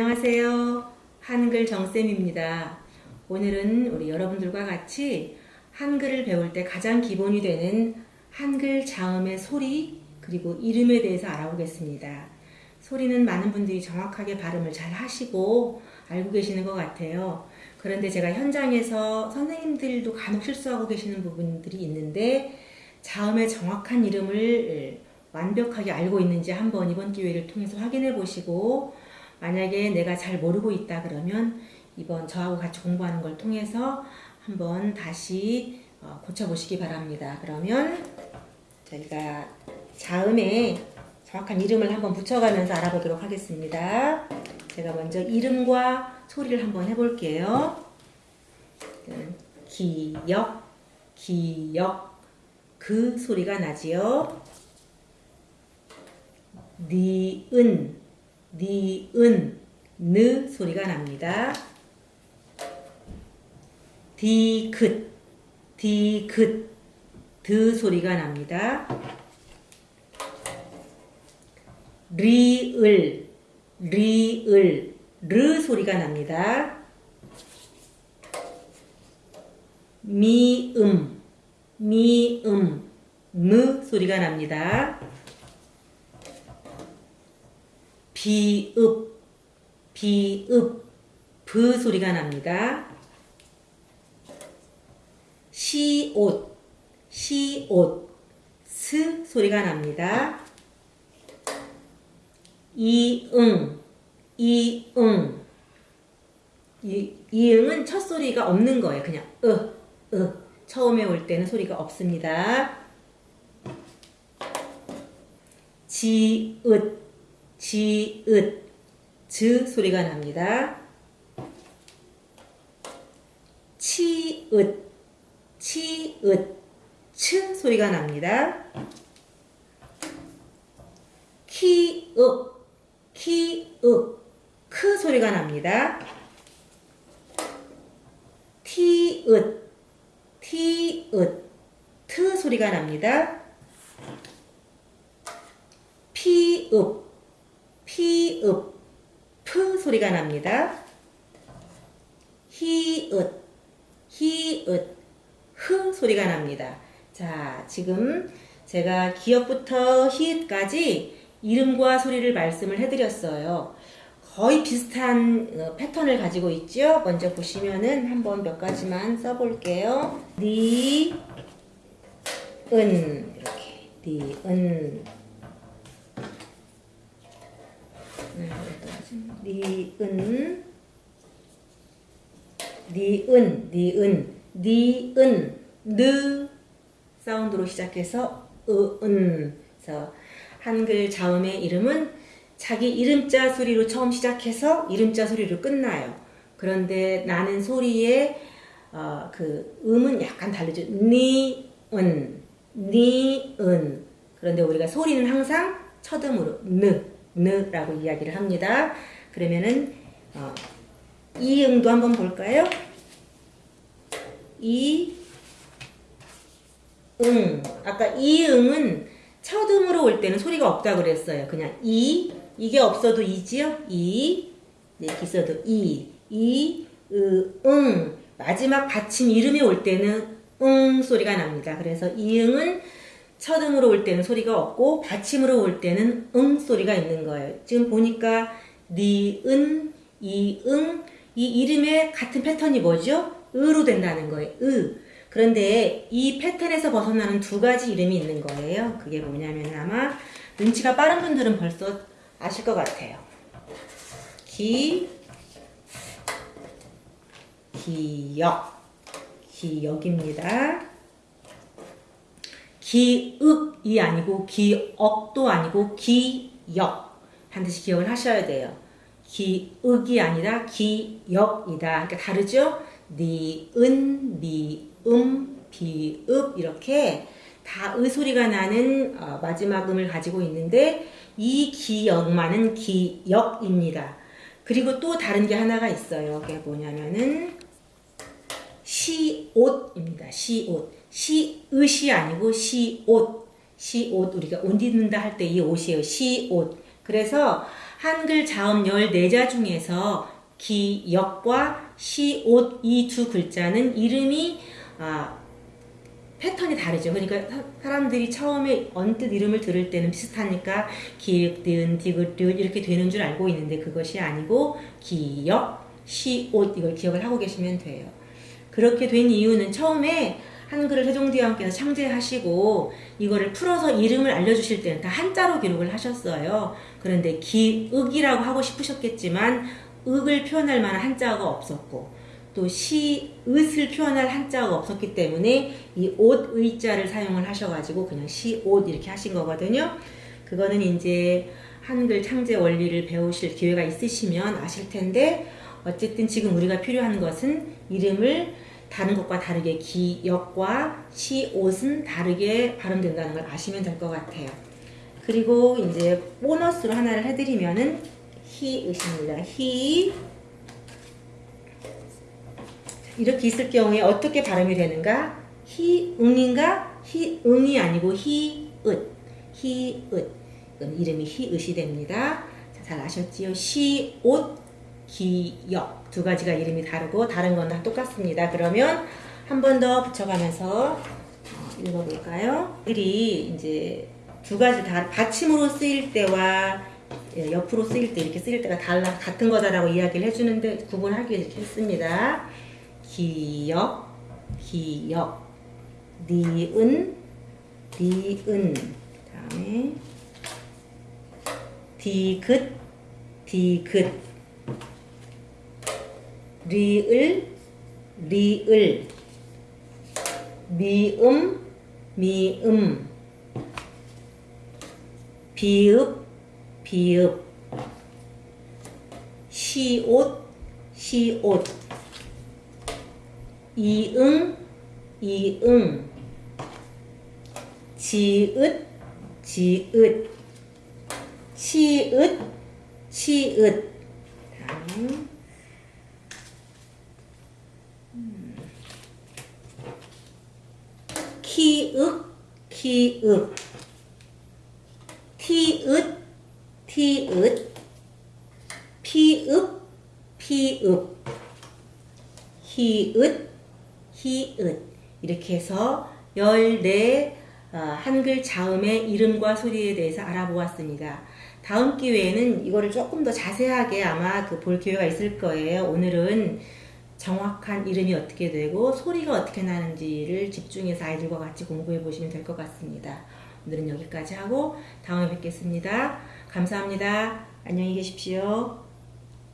안녕하세요. 한글 정쌤입니다. 오늘은 우리 여러분들과 같이 한글을 배울 때 가장 기본이 되는 한글 자음의 소리 그리고 이름에 대해서 알아보겠습니다. 소리는 많은 분들이 정확하게 발음을 잘 하시고 알고 계시는 것 같아요. 그런데 제가 현장에서 선생님들도 간혹 실수하고 계시는 부분들이 있는데 자음의 정확한 이름을 완벽하게 알고 있는지 한번 이번 기회를 통해서 확인해 보시고 만약에 내가 잘 모르고 있다 그러면 이번 저하고 같이 공부하는 걸 통해서 한번 다시 어, 고쳐보시기 바랍니다. 그러면 저희가 자음에 정확한 이름을 한번 붙여가면서 알아보도록 하겠습니다. 제가 먼저 이름과 소리를 한번 해볼게요. 기역, 기역, 그 소리가 나지요. 니은, 니은, 느 소리가 납니다. 디귿, 디귿, 드 소리가 납니다. 리을, 리을, 르 소리가 납니다. 미음, 미음, 무 소리가 납니다. 비읍, 비읍, 브 소리가 납니다. 시옷, 시옷, 스 소리가 납니다. 이응, 이응. 이, 이응은 첫 소리가 없는 거예요. 그냥 으, 으. 처음에 올 때는 소리가 없습니다. 지읒, 지읒, 즈 소리가 납니다. 치읒, 치읒, 츠 소리가 납니다. 키읍, 키읍, 크 소리가 납니다. 티읒, 티읒, 트 소리가 납니다. 피읍, 피읍, 프 소리가 납니다. 히읗, 히읗, 흐 소리가 납니다. 자, 지금 제가 기역부터 히읗까지 이름과 소리를 말씀을 해드렸어요. 거의 비슷한 어, 패턴을 가지고 있죠. 먼저 보시면은 한번 몇 가지만 써볼게요. 니, 은 이렇게 니, 은 니은 니은 니은 니은 느 사운드로 시작해서 으은 그래서 한글 자음의 이름은 자기 이름자 소리로 처음 시작해서 이름자 소리로 끝나요. 그런데 나는 소리의 어, 그 음은 약간 다르죠. 니은 니은 그런데 우리가 소리는 항상 첫음으로 느 느라고 이야기를 합니다. 그러면은 어, 이응도 한번 볼까요? 이, 응. 아까 이응은 첫음으로 올 때는 소리가 없다 그랬어요. 그냥 이, 이게 없어도 이지요? 이, 네, 기서도 이, 이, 으, 응. 마지막 받침 이름이 올 때는 응 소리가 납니다. 그래서 이응은 첫음으로 올 때는 소리가 없고 받침으로 올 때는 응 소리가 있는 거예요. 지금 보니까 니은, 이응 이 이름의 같은 패턴이 뭐죠? 으로 된다는 거예요. 으. 그런데 이 패턴에서 벗어나는 두 가지 이름이 있는 거예요. 그게 뭐냐면 아마 눈치가 빠른 분들은 벌써 아실 것 같아요. 기, 기역, 기역입니다. 기읍이 아니고 기억도 아니고 기역 반드시 기억을 하셔야 돼요. 기읍이 아니라 기역이다. 그러니까 다르죠? 니은, 니음, 비읍 이렇게 다 의소리가 나는 어, 마지막 음을 가지고 있는데 이 기역만은 기역입니다. 그리고 또 다른 게 하나가 있어요. 그게 뭐냐면은 시옷입니다. 시옷. 시옷이 아니고 시옷. 시옷 우리가 옷 입는다 할 때 이 옷이에요. 시옷. 그래서 한글 자음 14자 중에서 기, 역과 시, 옷 이 두 글자는 이름이 아, 패턴이 다르죠. 그러니까 사- 사람들이 처음에 언뜻 이름을 들을 때는 비슷하니까 기역, 니은, 디귿, 리을 이렇게 되는 줄 알고 있는데 그것이 아니고 기역, 시, 옷 이걸 기억을 하고 계시면 돼요. 그렇게 된 이유는 처음에 한글을 세종대왕께서 창제하시고 이거를 풀어서 이름을 알려주실 때는 다 한자로 기록을 하셨어요. 그런데 기읍이라고 하고 싶으셨겠지만 읍을 표현할 만한 한자가 없었고 또 시 읒을 표현할 한자가 없었기 때문에 이 옷 의자를 사용을 하셔가지고 그냥 시 옷 이렇게 하신 거거든요. 그거는 이제 한글 창제 원리를 배우실 기회가 있으시면 아실 텐데 어쨌든 지금 우리가 필요한 것은 이름을 다른 것과 다르게 기역과 시옷은 다르게 발음된다는 걸 아시면 될 것 같아요. 그리고 이제 보너스로 하나를 해드리면은 히읍입니다. 히 이렇게 있을 경우에 어떻게 발음이 되는가? 히응인가? 히응이 아니고 히읍 그럼 이름이 히읍이 됩니다. 자, 잘 아셨지요? 시옷 기역 두 가지가 이름이 다르고 다른 건 다 똑같습니다. 그러면 한 번 더 붙여가면서 어, 읽어볼까요? 글이 이제 두 가지 다 받침으로 쓰일 때와 예, 옆으로 쓰일 때 이렇게 쓰일 때가 달라 같은 거다라고 이야기를 해주는데 구분하기 이렇게 했습니다. 기역, 기역, 니은, 니은, 다음에 디귿, 디귿, 리을, 리을, 미음, 미음, 비읍, 비읍, 시옷, 시옷, 이응, 이응, 지읒, 지읒, 치읒, 치읒. 다음. 음. 키읔, 키읔, 티읒, 티읒, 피읍, 피읍, 히읗, 히읗 이렇게 해서 14 어, 한글 자음의 이름과 소리에 대해서 알아보았습니다. 다음 기회에는 이거를 조금 더 자세하게 아마 그 볼 기회가 있을 거예요. 오늘은 정확한 이름이 어떻게 되고 소리가 어떻게 나는지를 집중해서 아이들과 같이 공부해 보시면 될 것 같습니다. 오늘은 여기까지 하고 다음에 뵙겠습니다. 감사합니다. 안녕히 계십시오.